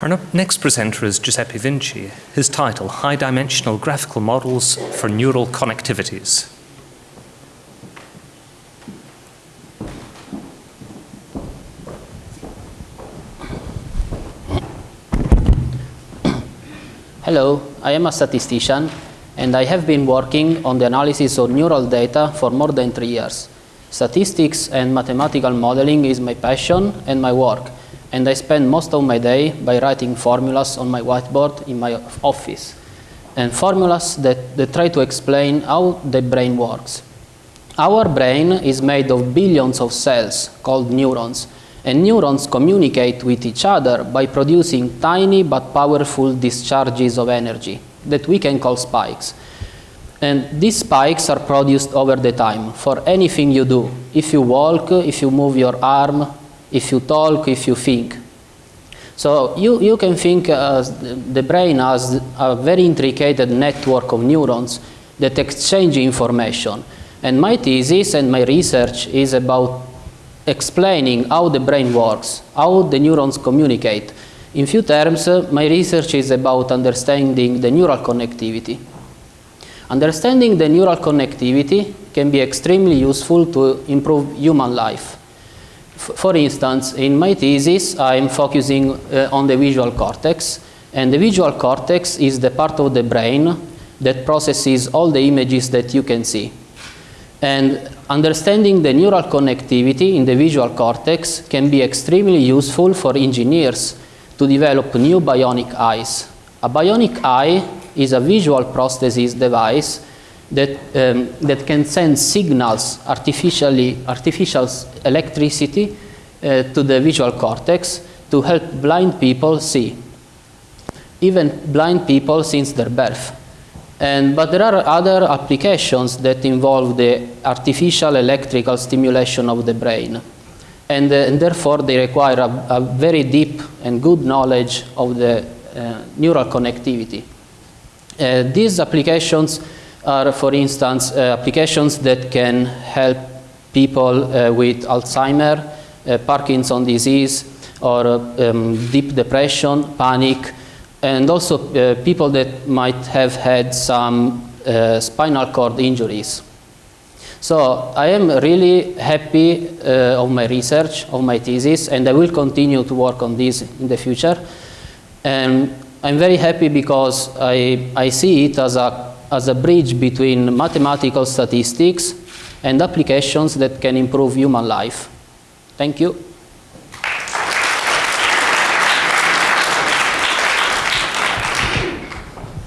Our next presenter is Giuseppe Vinci. His title, High Dimensional Graphical Models for Neural Connectivities. Hello, I am a statistician and I have been working on the analysis of neural data for more than three years. Statistics and mathematical modeling is my passion and my work, and I spend most of my day by writing formulas on my whiteboard in my office, and formulas that, that try to explain how the brain works. Our brain is made of billions of cells called neurons, and neurons communicate with each other by producing tiny but powerful discharges of energy that we can call spikes. And these spikes are produced over the time for anything you do. If you walk, if you move your arm, if you talk, if you think. So you, you can think uh, the brain has a very intricate network of neurons that exchange information. And my thesis and my research is about explaining how the brain works, how the neurons communicate. In few terms, uh, my research is about understanding the neural connectivity. Understanding the neural connectivity can be extremely useful to improve human life. For instance, in my thesis, I'm focusing uh, on the visual cortex, and the visual cortex is the part of the brain that processes all the images that you can see. And understanding the neural connectivity in the visual cortex can be extremely useful for engineers to develop new bionic eyes. A bionic eye is a visual prosthesis device that, um, that can send signals, artificially, artificial electricity uh, to the visual cortex to help blind people see. Even blind people since their birth. And, but there are other applications that involve the artificial electrical stimulation of the brain. And, uh, and therefore they require a, a, very deep and good knowledge of the uh, neural connectivity. Uh, these applications are, for instance, uh, applications that can help people uh, with Alzheimer, uh, Parkinson disease, or um, deep depression, panic, and also people that might have had some spinal cord injuries. So I am really happy uh, of my research, of my thesis, and I will continue to work on this in the future. And I'm very happy because I, I see it as a, as a bridge between mathematical statistics and applications that can improve human life. Thank you.